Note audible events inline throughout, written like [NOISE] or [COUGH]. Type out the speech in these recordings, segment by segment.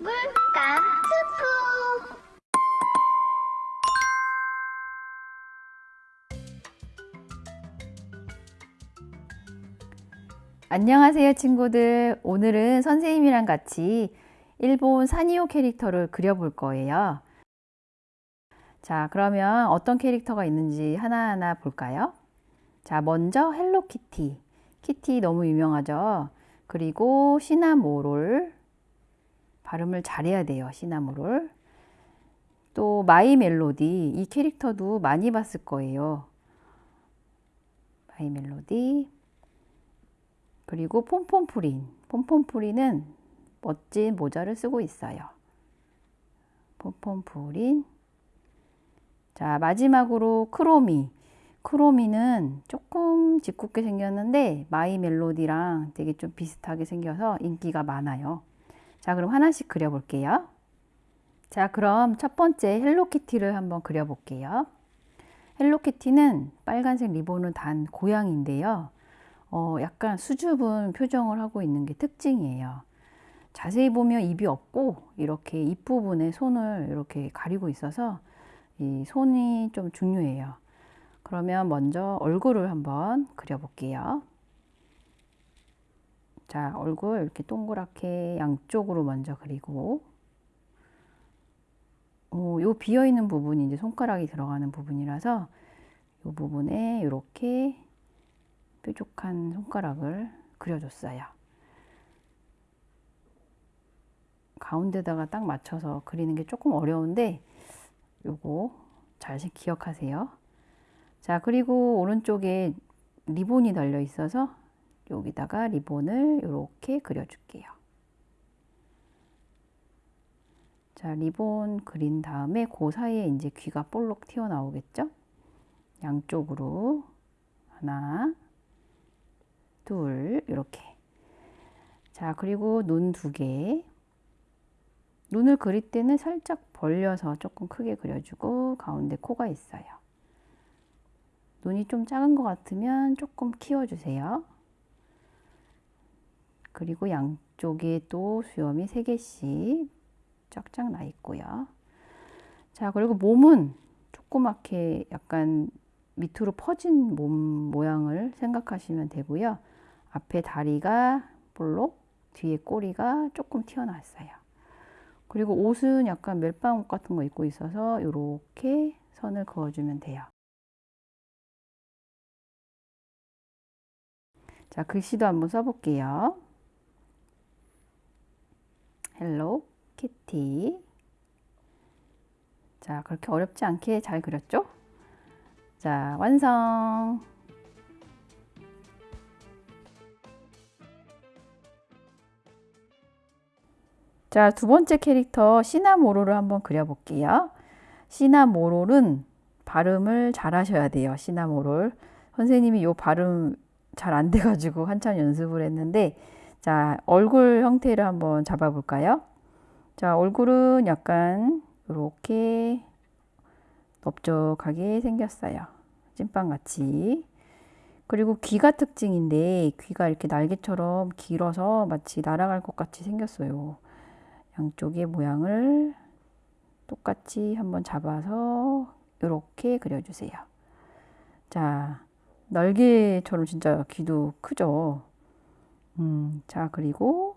물감 스쿠 안녕하세요 친구들. 오늘은 선생님이랑 같이 일본 사니오 캐릭터를 그려볼 거예요. 자 그러면 어떤 캐릭터가 있는지 하나하나 볼까요? 자 먼저 헬로키티. 키티 너무 유명하죠? 그리고 시나모롤 발음을 잘해야 돼요 시나모롤 또 마이 멜로디 이 캐릭터도 많이 봤을 거예요 마이 멜로디 그리고 폼폼프린. 폼폼프린은 멋진 모자를 쓰고 있어요. 폼폼프린. 자, 마지막으로 크로미. 크로미는 조금 짓궂게 생겼는데 마이 멜로디랑 되게 좀 비슷하게 생겨서 인기가 많아요. 자, 그럼 하나씩 그려볼게요. 자, 그럼 첫 번째 헬로키티를 한번 그려볼게요. 헬로키티는 빨간색 리본을 단 고양인데요. 어, 약간 수줍은 표정을 하고 있는 게 특징이에요. 자세히 보면 입이 없고 이렇게 입 부분에 손을 이렇게 가리고 있어서 이 손이 좀 중요해요. 그러면 먼저 얼굴을 한번 그려볼게요. 자, 얼굴 이렇게 동그랗게 양쪽으로 먼저 그리고 어, 요 비어 있는 부분이 이제 손가락이 들어가는 부분이라서 이 부분에 이렇게 뾰족한 손가락을 그려줬어요. 가운데다가 딱 맞춰서 그리는 게 조금 어려운데 요거 잘 기억하세요. 자 그리고 오른쪽에 리본이 달려 있어서 여기다가 리본을 이렇게 그려줄게요. 자 리본 그린 다음에 그 사이에 이제 귀가 볼록 튀어나오겠죠? 양쪽으로 하나 둘 이렇게 자 그리고 눈 두 개 눈을 그릴 때는 살짝 벌려서 조금 크게 그려주고 가운데 코가 있어요 눈이 좀 작은 것 같으면 조금 키워주세요 그리고 양쪽에 또 수염이 3개씩 쫙쫙 나 있고요 자 그리고 몸은 조그맣게 약간 밑으로 퍼진 몸 모양을 생각하시면 되고요 앞에 다리가 볼록, 뒤에 꼬리가 조금 튀어나왔어요. 그리고 옷은 약간 멜빵 옷 같은 거 입고 있어서 이렇게 선을 그어주면 돼요. 자, 글씨도 한번 써볼게요. 헬로 키티 자, 그렇게 어렵지 않게 잘 그렸죠? 자, 완성! 자, 두 번째 캐릭터 시나모롤을 한번 그려볼게요. 시나모롤은 발음을 잘 하셔야 돼요. 시나모롤. 선생님이 요 발음 잘 안 돼가지고 한참 연습을 했는데 자, 얼굴 형태를 한번 잡아볼까요? 자, 얼굴은 약간 이렇게 넓적하게 생겼어요. 찐빵같이. 그리고 귀가 특징인데 귀가 이렇게 날개처럼 길어서 마치 날아갈 것 같이 생겼어요. 양쪽의 모양을 똑같이 한번 잡아서 이렇게 그려주세요. 자, 날개처럼 진짜 귀도 크죠? 음, 자, 그리고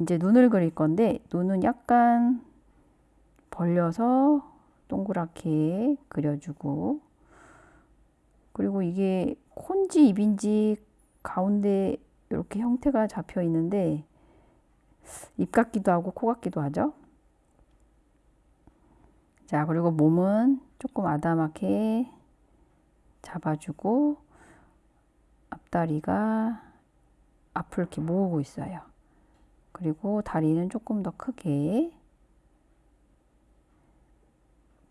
이제 눈을 그릴 건데, 눈은 약간 벌려서 동그랗게 그려주고, 그리고 이게 콘지 입인지 가운데 이렇게 형태가 잡혀 있는데, 입 같기도 하고 코 같기도 하죠. 자, 그리고 몸은 조금 아담하게 잡아주고 앞다리가 앞을 이렇게 모으고 있어요. 그리고 다리는 조금 더 크게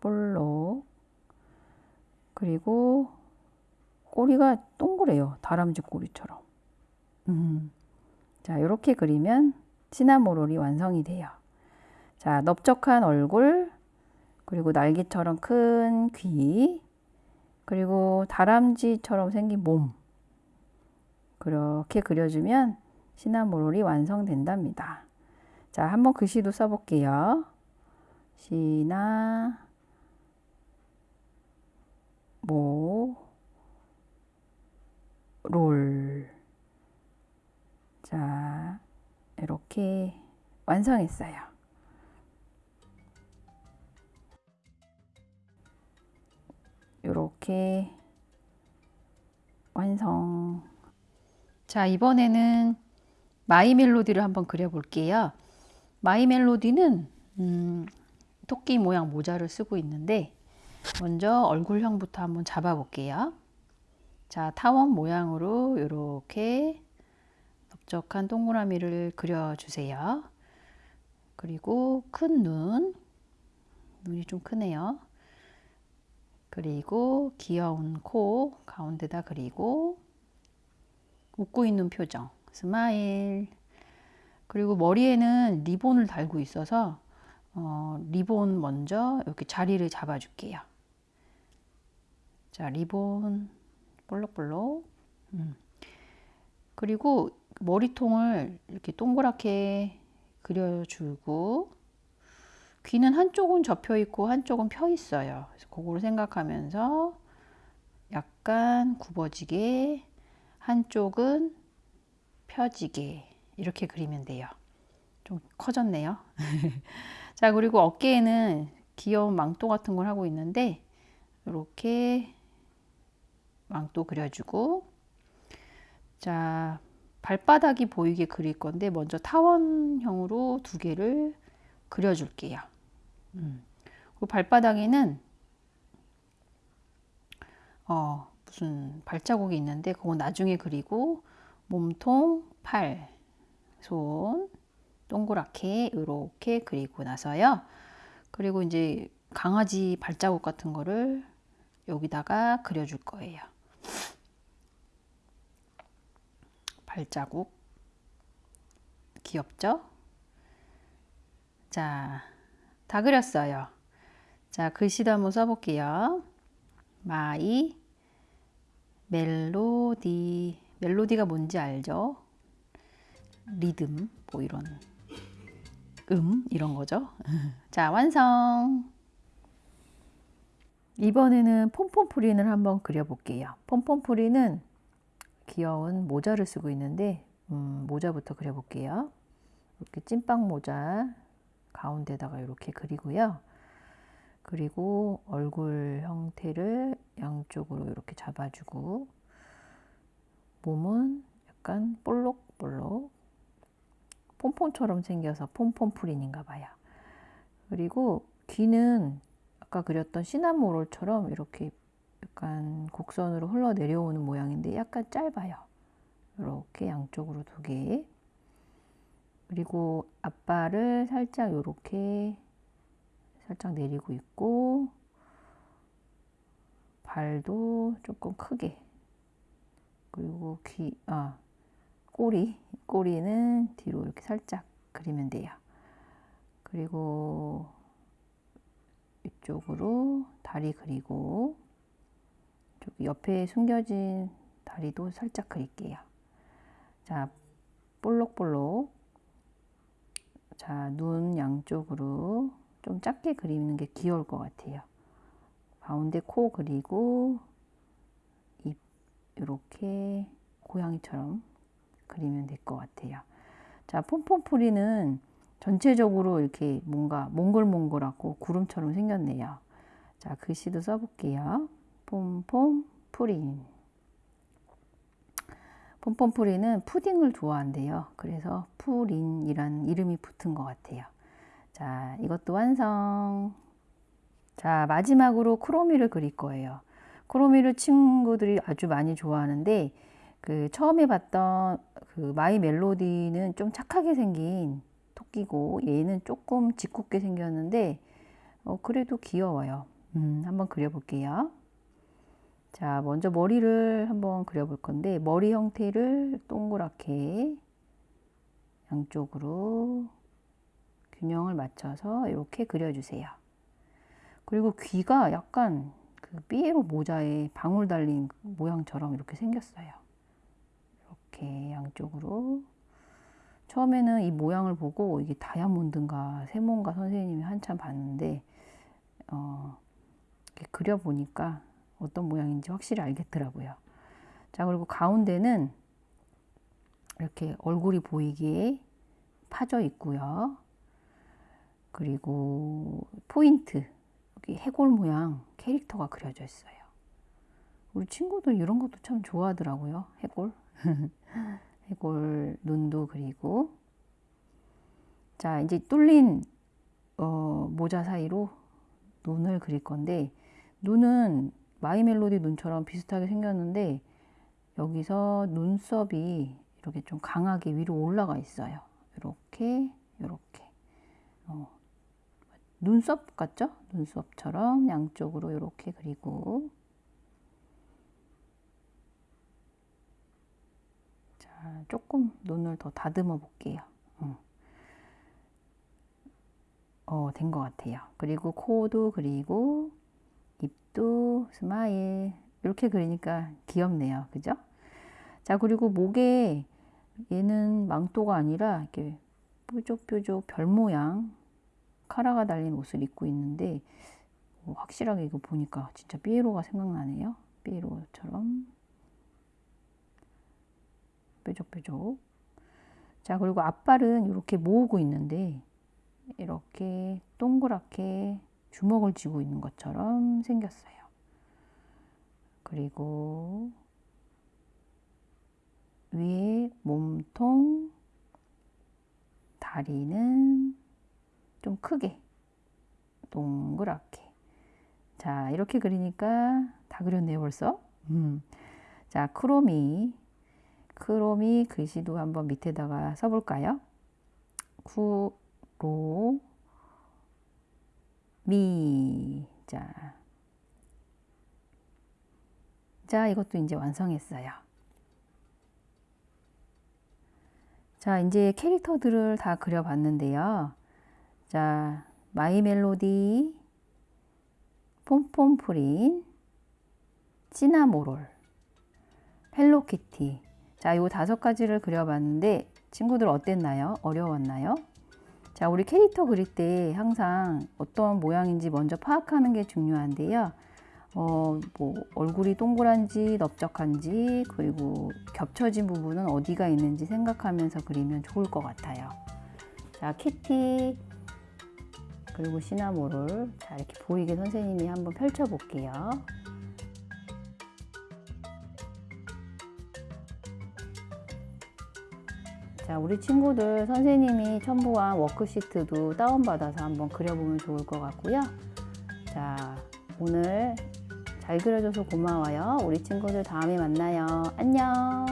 볼록 그리고 꼬리가 동그래요. 다람쥐 꼬리처럼. 음. 자, 이렇게 그리면 시나모롤이 완성이 돼요. 자, 넓적한 얼굴, 그리고 날개처럼 큰 귀, 그리고 다람쥐처럼 생긴 몸. 그렇게 그려주면 시나모롤이 완성된답니다. 자, 한번 글씨도 써볼게요. 시나, 모, 롤. 자, 이렇게 완성했어요. 이렇게 완성. 자, 이번에는 마이 멜로디를 한번 그려볼게요. 마이 멜로디는 음, 토끼 모양 모자를 쓰고 있는데 먼저 얼굴형부터 한번 잡아볼게요. 자, 타원 모양으로 이렇게 넓적한 동그라미를 그려주세요. 그리고 큰 눈, 눈이 좀 크네요. 그리고 귀여운 코 가운데다 그리고 웃고 있는 표정 smile 그리고 머리에는 리본을 달고 있어서 어, 리본 먼저 이렇게 자리를 잡아 줄게요 자 리본 볼록볼록 음. 그리고 머리통을 이렇게 동그랗게 그려주고 귀는 한쪽은 접혀 있고 한쪽은 펴 있어요. 그래서 그거를 생각하면서 약간 굽어지게 한쪽은 펴지게 이렇게 그리면 돼요. 좀 커졌네요. [LAUGHS] 자, 그리고 어깨에는 귀여운 망토 같은 걸 하고 있는데 이렇게 망토 그려주고 자, 발바닥이 보이게 그릴 건데 먼저 타원형으로 두 개를 그려줄게요. 음. 그 발바닥에는 어, 무슨 발자국이 있는데 그건 나중에 그리고 몸통, 팔, 손 동그랗게 이렇게 그리고 나서요. 그리고 이제 강아지 발자국 같은 거를 여기다가 그려줄 거예요. 발자국 귀엽죠? 자, 다 그렸어요. 자, 글씨도 한번 써볼게요. 마이 멜로디 멜로디가 뭔지 알죠? 리듬 뭐 이런 음 이런 거죠. [LAUGHS] 자, 완성. 이번에는 폼폼프린을 한번 그려볼게요. 폼폼프린은 귀여운 모자를 쓰고 있는데 음, 모자부터 그려볼게요. 이렇게 찐빵 모자 가운데다가 이렇게 그리고요. 그리고 얼굴 형태를 양쪽으로 이렇게 잡아주고 몸은 약간 볼록볼록 폼폼처럼 생겨서 폼폼프린인가 봐요. 그리고 귀는 아까 그렸던 시나모롤처럼 이렇게 약간 곡선으로 흘러내려오는 모양인데 약간 짧아요. 이렇게 양쪽으로 두 개. 그리고 앞발을 살짝 이렇게 살짝 내리고 있고 발도 조금 크게 그리고 귀, 아, 꼬리, 꼬리는 뒤로 이렇게 살짝 그리면 돼요. 그리고 이쪽으로 다리 그리고 옆에 숨겨진 다리도 살짝 그릴게요. 자, 볼록볼록 자, 눈 양쪽으로 좀 작게 그리는 게 귀여울 것 같아요. 가운데 코 그리고 입 이렇게 고양이처럼 그리면 될 것 같아요. 자, 폼폼프리는 전체적으로 이렇게 뭔가 몽글몽글하고 구름처럼 생겼네요. 자, 글씨도 써볼게요. 폼폼푸린. 폼폼푸린은 푸딩을 좋아한대요. 그래서 푸린이란 이름이 붙은 것 같아요. 자, 이것도 완성. 자, 마지막으로 크로미를 그릴 거예요. 크로미를 친구들이 아주 많이 좋아하는데, 그 처음에 봤던 그 마이 멜로디는 좀 착하게 생긴 토끼고, 얘는 조금 짓궂게 생겼는데, 어, 그래도 귀여워요. 음, 한번 그려볼게요. 자, 먼저 머리를 한번 그려볼 건데, 머리 형태를 동그랗게 양쪽으로 균형을 맞춰서 이렇게 그려주세요. 그리고 귀가 약간 그 삐에로 모자에 방울 달린 모양처럼 이렇게 생겼어요. 이렇게 양쪽으로 처음에는 이 모양을 보고 이게 다이아몬드인가 세모인가 선생님이 한참 봤는데 어, 그려보니까 어떤 모양인지 확실히 알겠더라고요. 자 그리고 가운데는 이렇게 얼굴이 보이게 파져 있고요. 그리고 포인트 여기 해골 모양 캐릭터가 그려져 있어요. 우리 친구들 이런 것도 참 좋아하더라고요. 해골. [LAUGHS] 해골 눈도 그리고 자 이제 뚫린 어, 모자 사이로 눈을 그릴 건데 눈은 마이 멜로디 눈처럼 비슷하게 생겼는데 여기서 눈썹이 이렇게 좀 강하게 위로 올라가 있어요. 이렇게 이렇게 어, 눈썹 같죠? 눈썹처럼 양쪽으로 이렇게 그리고 자 조금 눈을 더 다듬어 볼게요. 어, 된 것 같아요. 그리고 코도 그리고 입도 스마일 이렇게 그리니까 귀엽네요. 그죠? 자, 그리고 목에 얘는 망토가 아니라 이렇게 뾰족뾰족 별 모양 카라가 달린 옷을 입고 있는데 어, 확실하게 이거 보니까 진짜 삐에로가 생각나네요. 삐에로처럼 뾰족뾰족. 자, 그리고 앞발은 이렇게 모으고 있는데 이렇게 동그랗게 주먹을 쥐고 있는 것처럼 생겼어요. 그리고 위에 몸통, 다리는 좀 크게 동그랗게. 자, 이렇게 그리니까 다 그렸네요, 벌써. 음. 자, 크로미. 크로미 글씨도 한번 밑에다가 써볼까요? 쿠, 로, 미. 자. 자, 이것도 이제 완성했어요. 자, 이제 캐릭터들을 다 그려봤는데요. 자, 마이 멜로디, 폼폼푸린, 시나모롤, 헬로키티. 자, 요 다섯 가지를 그려봤는데 친구들 어땠나요? 어려웠나요? 자, 우리 캐릭터 그릴 때 항상 어떤 모양인지 먼저 파악하는 게 중요한데요. 어, 뭐, 얼굴이 동그란지 넓적한지, 그리고 겹쳐진 부분은 어디가 있는지 생각하면서 그리면 좋을 것 같아요. 자, 키티, 그리고 시나모를 자, 이렇게 보이게 선생님이 한번 펼쳐 볼게요. 자, 우리 친구들 선생님이 첨부한 워크시트도 다운받아서 한번 그려보면 좋을 것 같고요. 자, 오늘 잘 그려줘서 고마워요. 우리 친구들 다음에 만나요. 안녕.